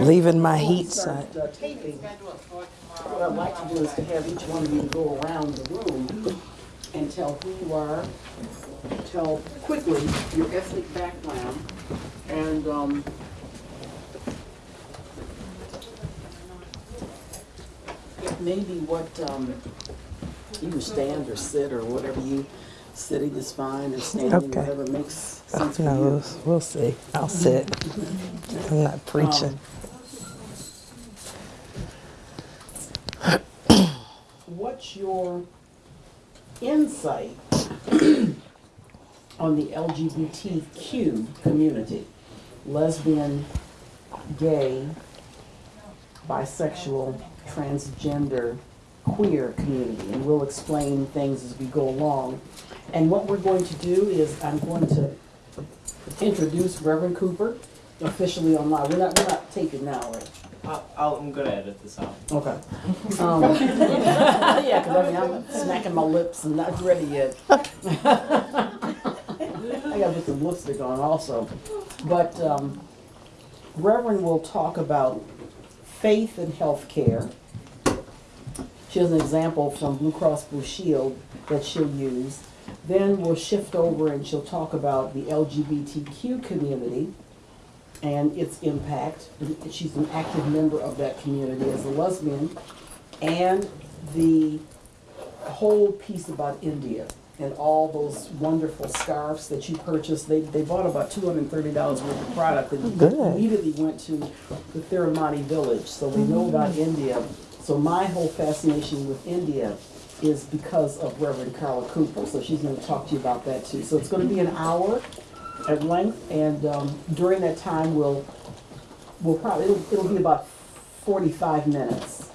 Leaving my heat side. uh, taping. What I'd like to do is to have each one of you go around the room and tell who you are, tell quickly your ethnic background, and, um, maybe what, um, you stand or sit or whatever you, sitting is fine, or standing, Okay. whatever makes Oh, sense for no, you. we'll, we'll see. I'll sit. I'm not preaching. What's your insight on the LGBTQ community? Lesbian, gay, bisexual, transgender, queer community, and we'll explain things as we go along. And what we're going to do is I'm going to introduce Reverend Cooper officially online. We're not, we're not taping now, right? I'll, I'll, I'm gonna edit this out. Okay. Um, yeah, because I mean, I'm smacking my lips and not ready yet. I gotta put some lipstick on also. But um, Reverend will talk about faith and healthcare. She has an example from Blue Cross Blue Shield that she'll use. Then we'll shift over and she'll talk about the LGBTQ community and its impact. She's an active member of that community as a lesbian. And the whole piece about India and all those wonderful scarves that you purchased. They, they bought about two hundred and thirty dollars worth of product and Good. immediately went to the Thirumalai village, so we know about mm-hmm. India. So my whole fascination with India is because of Reverend Carla Cooper, so she's gonna talk to you about that too. So it's gonna be an hour at length, and um, during that time, we'll, we'll probably, it'll, it'll be about forty-five minutes.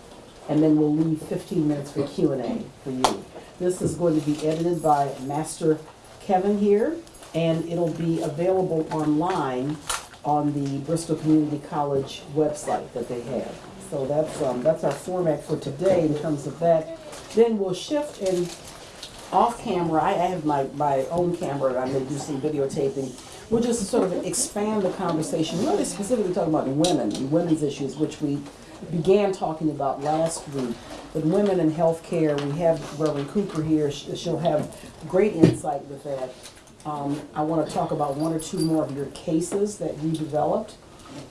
And then we'll leave fifteen minutes for Q and A for you. This is going to be edited by Master Kevin here, and it'll be available online on the Bristol Community College website that they have. So that's, um, that's our format for today in terms of that. Then we'll shift and off camera, I I have my, my own camera, I'm gonna do some videotaping. We'll just sort of expand the conversation, really specifically talking about women and women's issues, which we began talking about last week. But women in healthcare, we have Reverend Cooper here, she'll have great insight with that. Um, I wanna talk about one or two more of your cases that you developed,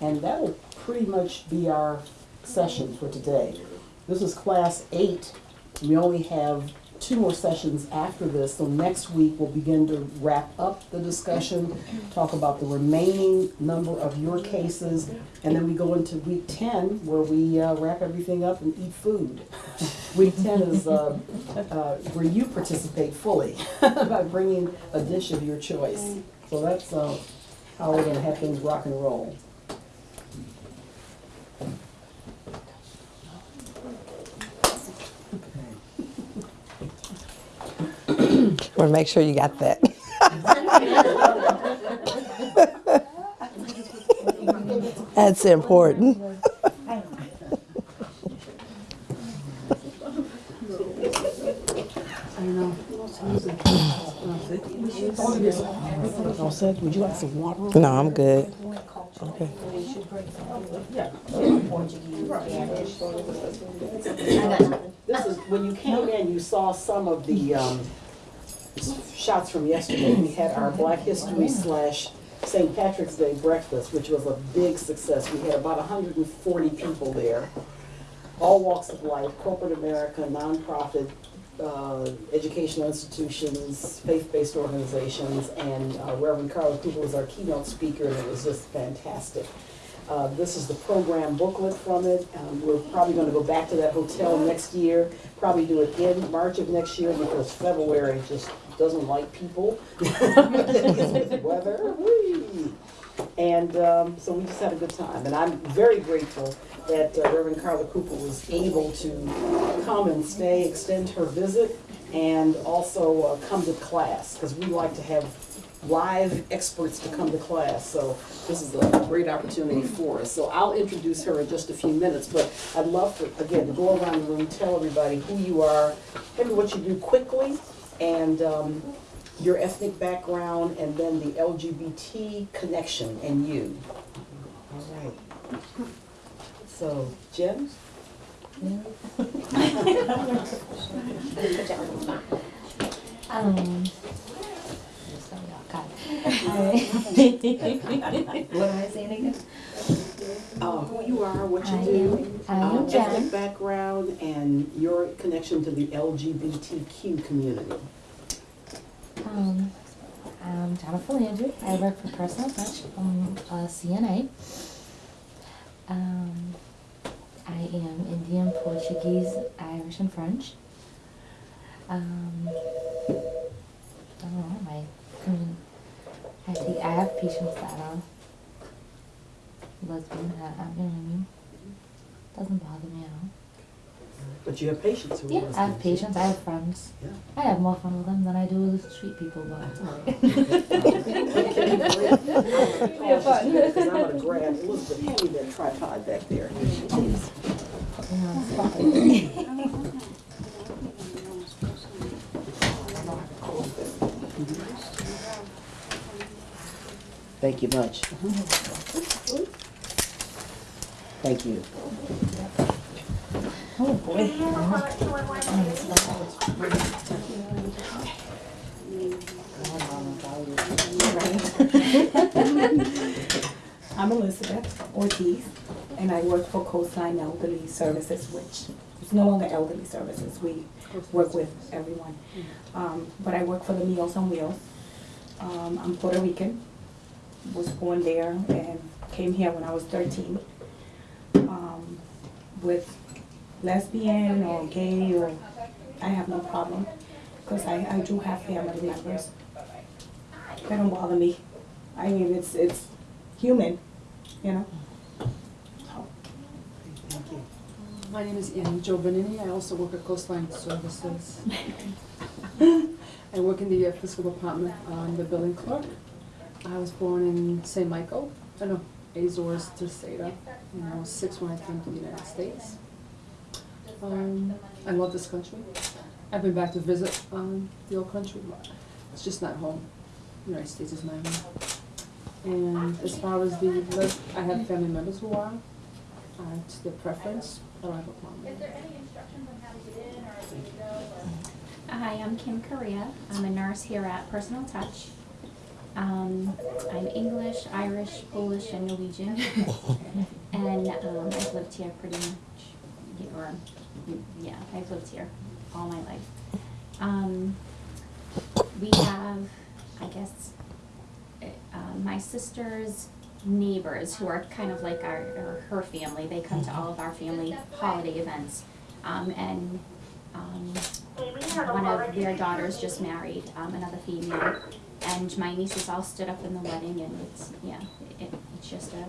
and that'll pretty much be our session for today. This is class eight, we only have two more sessions after this, so next week we'll begin to wrap up the discussion, talk about the remaining number of your cases, and then we go into week ten, where we uh, wrap everything up and eat food. Week ten is uh, uh, where you participate fully by bringing a dish of your choice. So that's uh, how we're gonna have things rock and roll. Want to make sure you got that. That's important. Would you like some water? No, I'm good. Okay. This is, when you came in, you saw some of the, um, shots from yesterday. We had our Black History slash St. Patrick's Day breakfast, which was a big success. We had about hundred and forty people there. All walks of life, corporate America, nonprofit, uh, educational institutions, faith-based organizations, and uh, Reverend Carla Cooper was our keynote speaker, and it was just fantastic. Uh, This is the program booklet from it. Um, We're probably going to go back to that hotel next year, probably do it in March of next year because February just doesn't like people. Weather, whee! And um, so we just had a good time. And I'm very grateful that uh, Reverend Carla Cooper was able to come and stay, extend her visit, and also uh, come to class, because we like to have live experts to come to class. So this is a great opportunity for us. So I'll introduce her in just a few minutes, but I'd love to, again, to go around the room, tell everybody who you are, maybe what you do quickly, and um, your ethnic background, and then the LGBT connection and you. All right. So, Jen? Um. so, God. What am I saying again? Uh, who you are, what you I do, am- I am um, Jen. ethnic background, and your connection to the LGBTQ community. Um, I'm Jennifer Landry. I work for Personal Touch. I'm a CNA. Um, I am Indian, Portuguese, Irish, and French. Um, I don't know, my, I mean, I think I have patients that are lesbian, that, uh, you know what I mean? Doesn't bother me at all. But you have patients who are Yeah, I have lesbians. patients, I have friends. Yeah. I have more fun with them than I do with street people, but it's alright. Because I'm gonna grab Elizabeth, hand me that tripod back there. Please. Put me on the spot. Thank you much. Thank you. Oh boy. I'm Elizabeth Ortiz, and I work for Coastline Elderly Services, which is no longer Elderly Services. We work with everyone. Um, but I work for the Meals on Wheels. Um, I'm Puerto Rican, was born there, and came here when I was 13 with lesbian or gay or, I have no problem, because I, I do have family members. They don't bother me. I mean, it's, it's human, you know? Thank you. My name is Annie Jo Benini. I also work at Coastline Services. I work in the fiscal department. I'm the billing clerk. I was born in St. Michael, oh, I know, Azores to Seda. And I was six when I came to the United States. Um, I love this country. I've been back to visit um, the old country, but it's just not home. The United States is my home. And as far as the, lis- I have family members who are, uh, it's their preference, I don't have a problem. Hi, I'm Kim Correa. I'm a nurse here at Personal Touch. Um, I'm English, Irish, Polish, and Norwegian. and um, I've lived here pretty much, yeah, or yeah, I've lived here all my life. Um, we have, I guess, uh, uh, my sister's neighbors who are kind of like our, or her family. They come to all of our family holiday events. Um, and um, one of their daughters just married um, another female, and my nieces all stood up in the wedding, and it's yeah, it, it's just a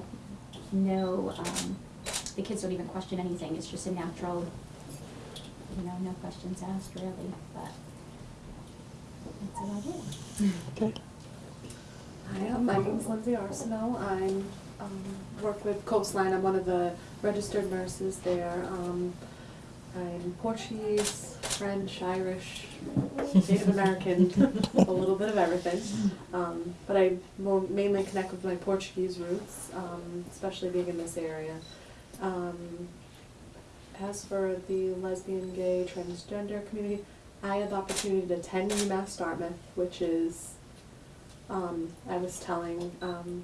no. Um, the kids don't even question anything. It's just a natural, you know, no questions asked really. But that's about it. Okay. Hi, my name's Lindsay Arsenault. I'm, um, work with Coastline. I'm one of the registered nurses there. Um, I'm Portuguese, French, Irish, Native American, a little bit of everything. Um, but I mainly connect with my Portuguese roots, um, especially being in this area. Um, as for the lesbian, gay, transgender community, I had the opportunity to attend UMass Dartmouth, which is um, I was telling um,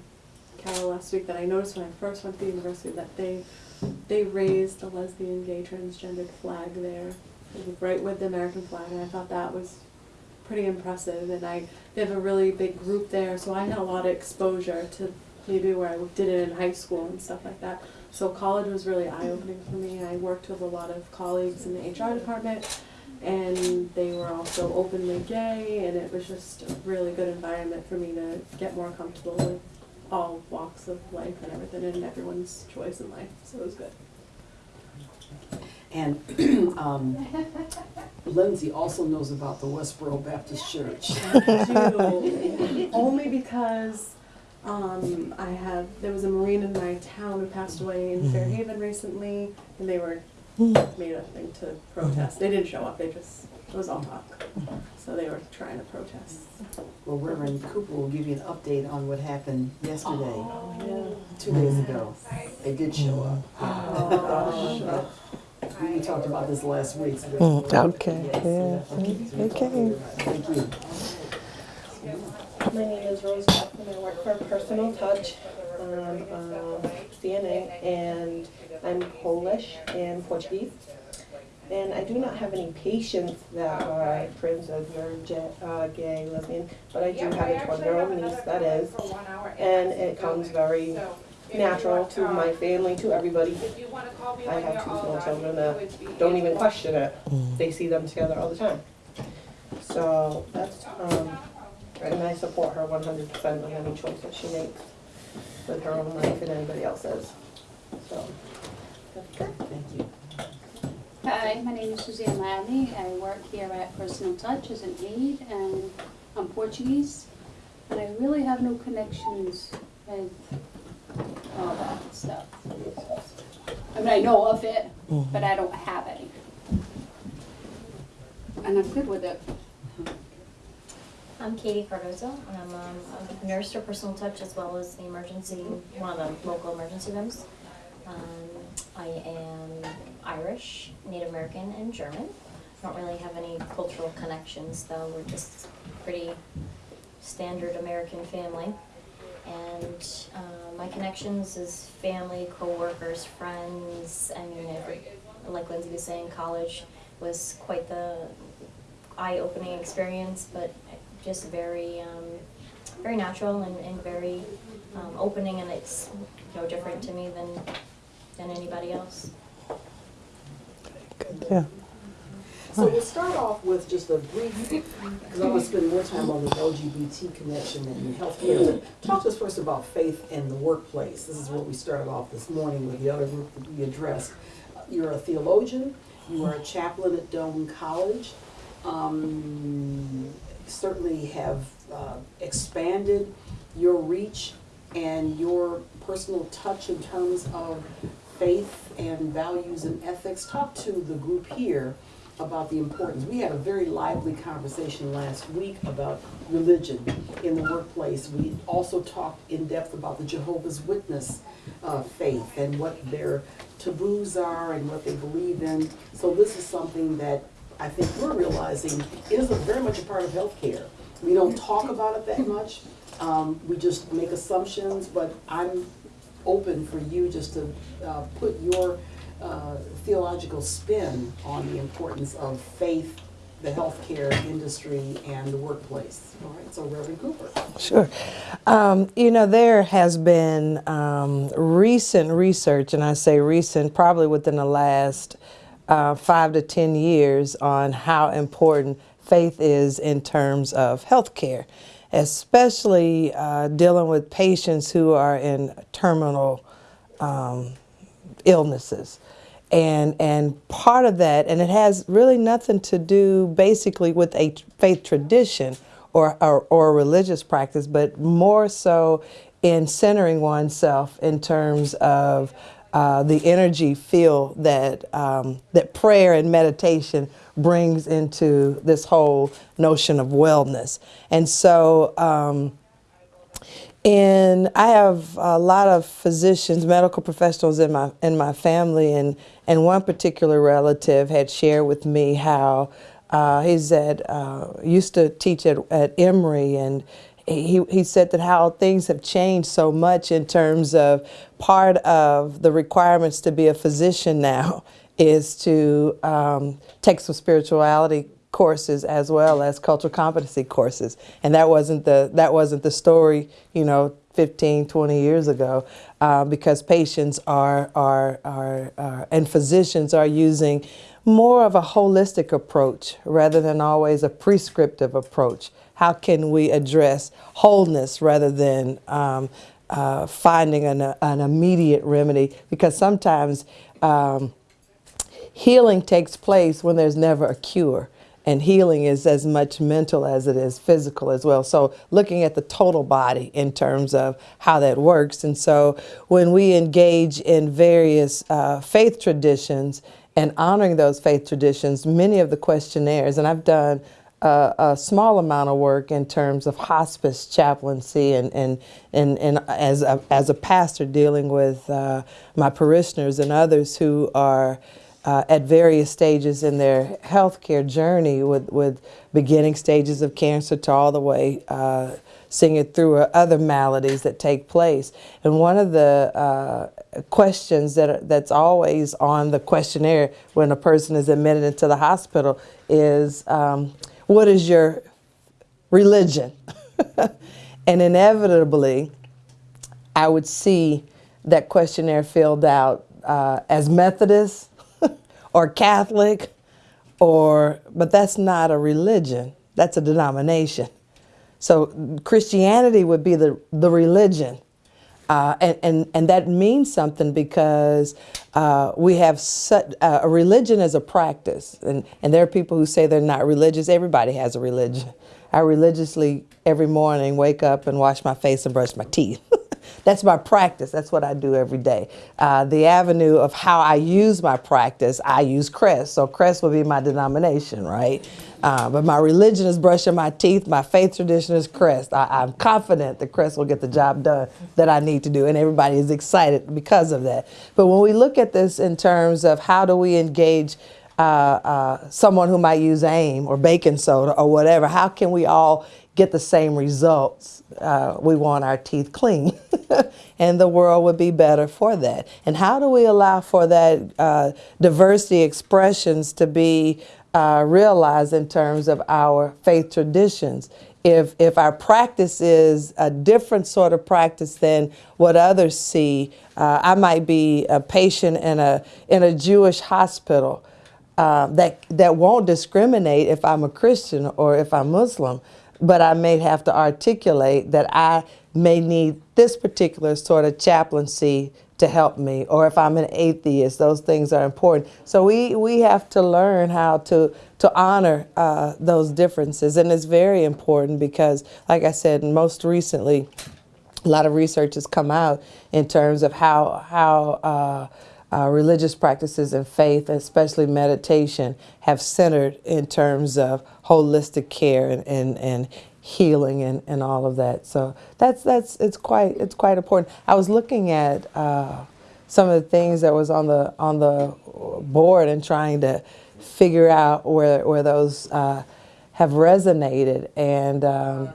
Carol last week that I noticed when I first went to the university that they they raised the lesbian, gay, transgendered flag there, right with the American flag, and I thought that was pretty impressive. And I they have a really big group there, so I had a lot of exposure to maybe where I did it in high school and stuff like that. So college was really eye opening for me. I worked with a lot of colleagues in the HR department and they were also openly gay and it was just a really good environment for me to get more comfortable with all walks of life and everything and everyone's choice in life so it was good And um, Lindsay also knows about the Westboro Baptist Church. do. only because um, I have there was a marine in my town who passed away in Fairhaven recently and they were made a thing to protest they didn't show up they just it was all talk so they were trying to protest Well, Reverend Cooper will give you an update on what happened yesterday, yeah two days ago. They did show up. Uh, We talked about this last week. so- Mm, okay, Yes, yeah, yeah. okay. Thank you. My name is Rose Jackson. I work for Personal Touch. I'm um, CNA and I'm Polish and Portuguese. And I do not have any patients that are princess or jet, uh, gay, lesbian, but I do have a 12 year old niece that is. And it comes very natural to my family, to everybody. I have two small children that don't even question it. They see them together all the time. So that's, um, and I support her one hundred percent on any choice that she makes with her own life and anybody else's. So, that's good. Thank you. Hi, my name is Suzanne Ladney. I work here at Personal Touch as an aide, and I'm Portuguese. And I really have no connections with all that stuff. I mean, I know of it, but I don't have any. And I'm good with it. I'm Katie Cardozo, and I'm um, a nurse for Personal Touch as well as the emergency, one of the local emergency rooms. Um, I am Irish, Native American, and German. Don't really have any cultural connections, though. We're just pretty standard American family. And uh, my connections is family, coworkers, friends. I mean, every, like Lindsay was saying, college was quite the eye-opening experience, but just very, um, very natural and, and very um, opening, and it's no different to me than than anybody else. Yeah. So we'll start off with just a brief, because I want to spend more time on the LGBT connection and healthcare. But talk to us first about faith in the workplace. This is what we started off this morning with the other group that we addressed. You're a theologian, you are a chaplain at Doane College. Um, certainly have uh, expanded your reach and your personal touch in terms of faith and values and ethics. Talk to the group here about the importance. We had a very lively conversation last week about religion in the workplace. We also talked in depth about the Jehovah's Witness uh, faith and what their taboos are and what they believe in. So this is something that I think we're realizing is very much a part of healthcare. We don't talk about it that much. Um, we just make assumptions, but I'm open for you just to uh, put your uh, theological spin on the importance of faith, the healthcare industry, and the workplace. All right, so Reverend Cooper. Sure. Um, you know, there has been um, recent research, and I say recent, probably within the last uh, five to 10 years, on how important faith is in terms of healthcare, especially uh, dealing with patients who are in terminal um, illnesses. And, and part of that, and it has really nothing to do basically with a faith tradition or, or, or religious practice, but more so in centering oneself in terms of uh, the energy feel that, um, that prayer and meditation brings into this whole notion of wellness. And so, um, and I have a lot of physicians, medical professionals in my in my family, and and one particular relative had shared with me how uh, he's at uh, used to teach at, at Emory, and he he said that how things have changed so much in terms of part of the requirements to be a physician now is to um, take some spirituality courses as well as cultural competency courses. And that wasn't the that wasn't the story you know 15 20 years ago uh, because patients are, are are are and physicians are using more of a holistic approach rather than always a prescriptive approach. How can we address wholeness rather than um, uh, finding an, an immediate remedy? Because sometimes um, healing takes place when there's never a cure and healing is as much mental as it is physical as well. So looking at the total body in terms of how that works. And so when we engage in various uh, faith traditions and honoring those faith traditions, many of the questionnaires, and I've done a, a small amount of work in terms of hospice chaplaincy and, and, and, and as, a, as a pastor dealing with uh, my parishioners and others who are uh, at various stages in their healthcare journey with, with beginning stages of cancer to all the way uh, seeing it through uh, other maladies that take place. And one of the uh, questions that are, that's always on the questionnaire when a person is admitted into the hospital is, um, what is your religion? and inevitably, I would see that questionnaire filled out uh, as Methodist or Catholic or, but that's not a religion, that's a denomination. So Christianity would be the, the religion. Uh, and, and, and that means something because uh, we have such, uh, a religion as a practice. And, and there are people who say they're not religious. Everybody has a religion. I religiously every morning wake up and wash my face and brush my teeth. That's my practice. That's what I do every day. Uh, the avenue of how I use my practice, I use Crest. So Crest will be my denomination, right? Uh, but my religion is brushing my teeth. My faith tradition is Crest. I, am confident that Crest will get the job done that I need to do, and everybody is excited because of that. But when we look at this in terms of how do we engage uh, uh, someone who might use AIM or baking soda or whatever, how can we all get the same results? Uh, we want our teeth clean, and the world would be better for that. And how do we allow for that uh, diversity expressions to be uh, realize in terms of our faith traditions. If, if our practice is a different sort of practice than what others see, uh, I might be a patient in a, in a Jewish hospital uh, that, that won't discriminate if I'm a Christian or if I'm Muslim, but I may have to articulate that I may need this particular sort of chaplaincy to help me, or if I'm an atheist, those things are important. So we, we have to learn how to, to honor uh, those differences. And it's very important because, like I said, most recently, a lot of research has come out in terms of how, how uh, uh, religious practices and faith, especially meditation, have centered in terms of holistic care and, and, and healing and, and all of that. So that's that's it's quite it's quite important. I was looking at uh, some of the things that was on the on the board and trying to figure out where where those uh, have resonated, and um,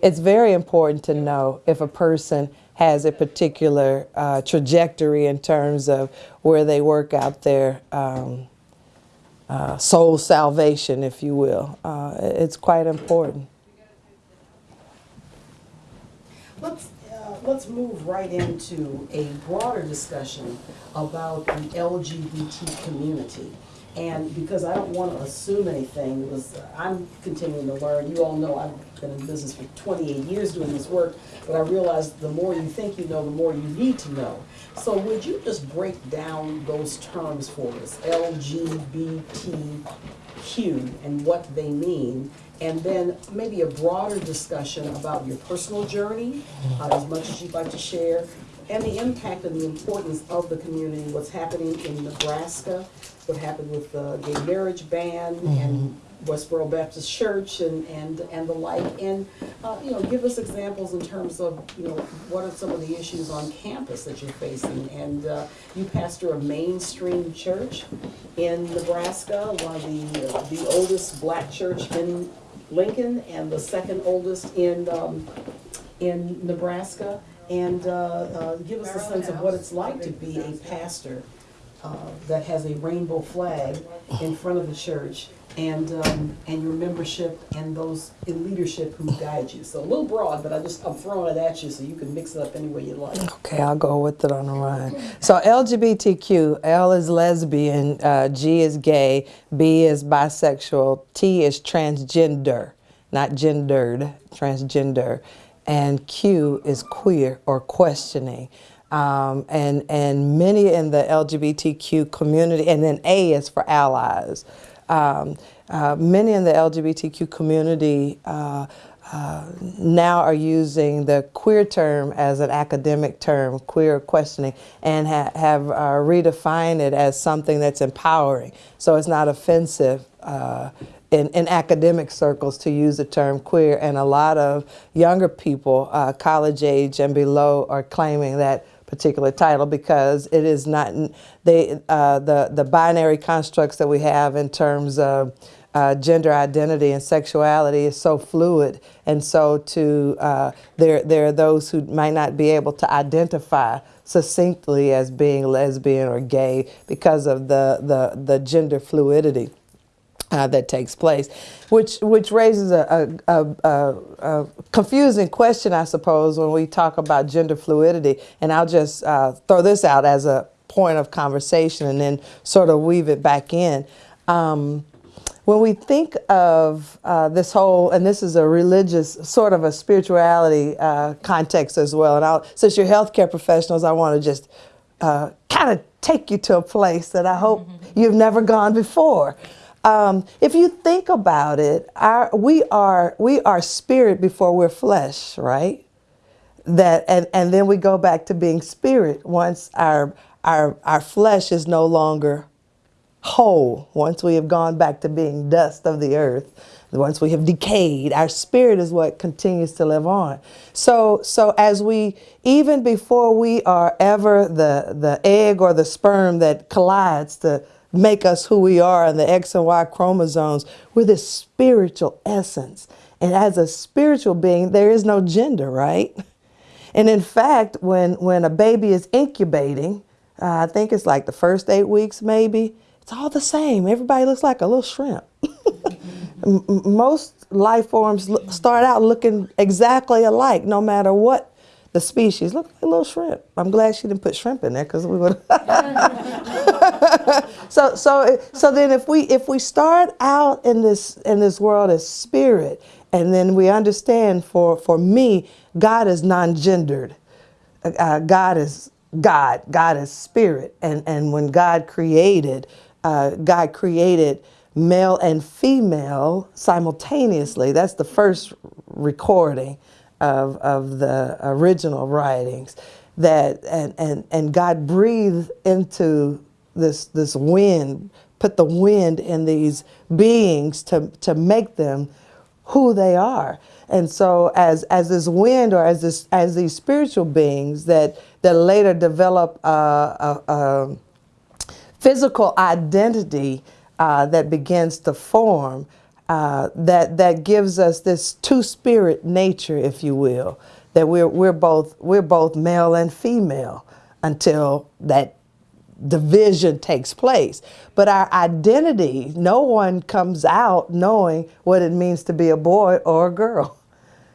it's very important to know if a person has a particular uh, trajectory in terms of where they work out their um, uh, soul salvation, if you will. Uh, it's quite important. Let's, uh, let's move right into a broader discussion about the LGBT community. And because I don't want to assume anything, because I'm continuing to learn. You all know I've been in business for 28 years doing this work, but I realize the more you think you know, the more you need to know. So would you just break down those terms for us, LGBTQ and what they mean, and then maybe a broader discussion about your personal journey, uh, as much as you'd like to share, and the impact and the importance of the community, what's happening in Nebraska, what happened with the gay marriage ban and Westboro Baptist Church and, and, and the like. And, uh, you know, give us examples in terms of, you know, what are some of the issues on campus that you're facing? And uh, you pastor a mainstream church in Nebraska, one of the, uh, the oldest black church in Lincoln and the second oldest in, um, in Nebraska. And uh, uh, give us a sense of what it's like to be a pastor uh, that has a rainbow flag in front of the church and, um, and your membership and those in leadership who guide you. So a little broad, but I just, I'm throwing it at you so you can mix it up any way you like. Okay, I'll go with it on the run. So LGBTQ, L is lesbian, uh, G is gay, B is bisexual, T is transgender, not gendered, transgender, and Q is queer or questioning. Um, and, and many in the LGBTQ community, and then A is for allies. Um, uh, many in the LGBTQ community uh, uh, now are using the queer term as an academic term, queer questioning, and ha have uh, redefined it as something that's empowering. So it's not offensive uh, in, in academic circles to use the term queer, and a lot of younger people, uh, college age and below, are claiming that particular title because it is not they uh, the the binary constructs that we have in terms of uh, gender identity and sexuality is so fluid, and so to uh, there there are those who might not be able to identify succinctly as being lesbian or gay because of the the, the gender fluidity. Uh, that takes place, which which raises a, a, a, a, confusing question, I suppose, when we talk about gender fluidity. And I'll just uh, throw this out as a point of conversation, and then sort of weave it back in. Um, when we think of uh, this whole, and this is a religious, sort of a spirituality uh, context as well, and I'll, since you're healthcare professionals, I want to just uh, kind of take you to a place that I hope mm-hmm. you've never gone before. Um, if you think about it, our, we are we are spirit before we're flesh, right? That and and then we go back to being spirit once our our our flesh is no longer whole. Once we have gone back to being dust of the earth, once we have decayed, our spirit is what continues to live on. So so as we even before we are ever the the egg or the sperm that collides to make us who we are and the X and Y chromosomes. We're this spiritual essence. And as a spiritual being, there is no gender, right? And in fact, when, when a baby is incubating, uh, I think it's like the first eight weeks maybe, it's all the same. Everybody looks like a little shrimp. Most life forms start out looking exactly alike, no matter what the species. Look like a little shrimp. I'm glad she didn't put shrimp in there because we would. so so so then if we if we start out in this in this world as spirit, and then we understand for for me, God is non-gendered. Uh, God is God. God is spirit, and and when God created, uh, God created male and female simultaneously. That's the first recording of, of the original writings that and, and, and God breathed into this this wind, put the wind in these beings to, to make them who they are. And so as as this wind or as this as these spiritual beings that that later develop a, a, a physical identity uh, that begins to form, uh, that that gives us this two spirit nature, if you will, that we're we're both we're both male and female until that division takes place. But our identity, no one comes out knowing what it means to be a boy or a girl.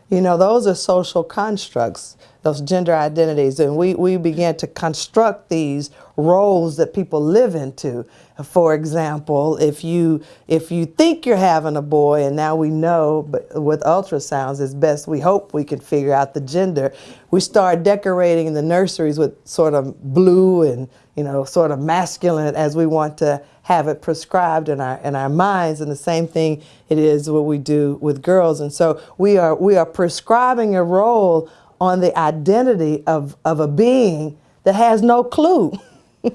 You know, those are social constructs those gender identities. And we, we began to construct these roles that people live into. For example, if you if you think you're having a boy and now we know, but with ultrasounds, as best we hope we can figure out the gender. We start decorating the nurseries with sort of blue and you know sort of masculine as we want to have it prescribed in our in our minds and the same thing it is what we do with girls and so we are we are prescribing a role on the identity of, of a being that has no clue.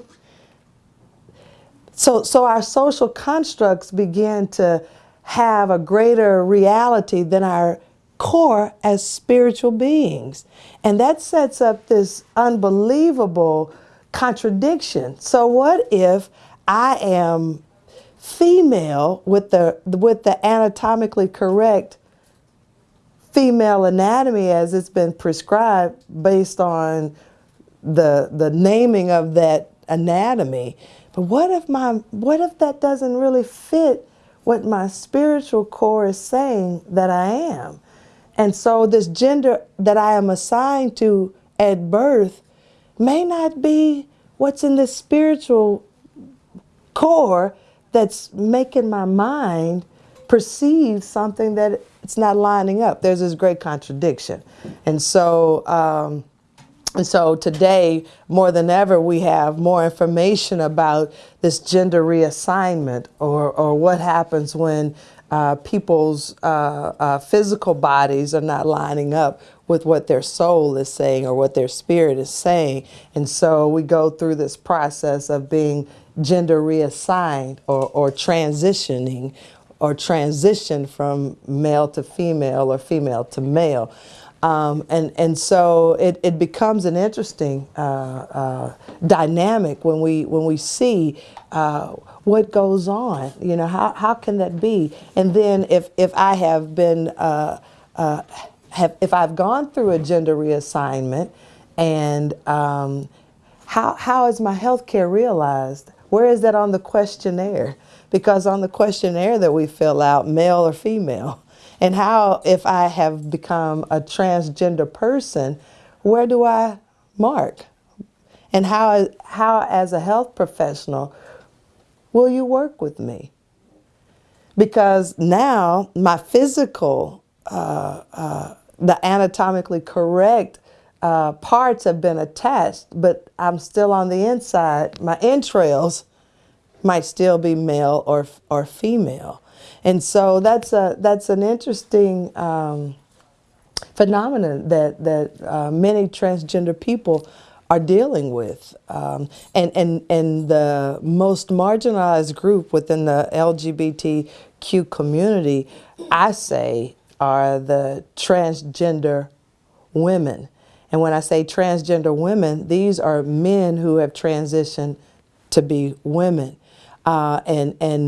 so, so our social constructs begin to have a greater reality than our core as spiritual beings. And that sets up this unbelievable contradiction. So what if I am female with the with the anatomically correct female anatomy as it's been prescribed based on the the naming of that anatomy. But what if my what if that doesn't really fit what my spiritual core is saying that I am? And so this gender that I am assigned to at birth may not be what's in the spiritual core that's making my mind perceive something that it's not lining up. There's this great contradiction. And so, um, and so today, more than ever, we have more information about this gender reassignment or, or what happens when uh, people's uh, uh, physical bodies are not lining up with what their soul is saying or what their spirit is saying. And so we go through this process of being gender reassigned or, or transitioning or transition from male to female or female to male. Um, and, and so it, it becomes an interesting uh, uh, dynamic when we, when we see uh, what goes on. You know, how, how can that be? And then if, if I have been, uh, uh, have, if I've gone through a gender reassignment and um, how, how is my health care realized? Where is that on the questionnaire? Because on the questionnaire that we fill out, male or female, and how, if I have become a transgender person, where do I mark? And how, how as a health professional, will you work with me? Because now my physical, uh, uh, the anatomically correct uh, parts have been attached, but I'm still on the inside. My entrails might still be male or or female, and so that's a that's an interesting um, phenomenon that that uh, many transgender people are dealing with, um, and and and the most marginalized group within the LGBTQ community, I say, are the transgender women. And when I say transgender women, these are men who have transitioned to be women. Uh, and, and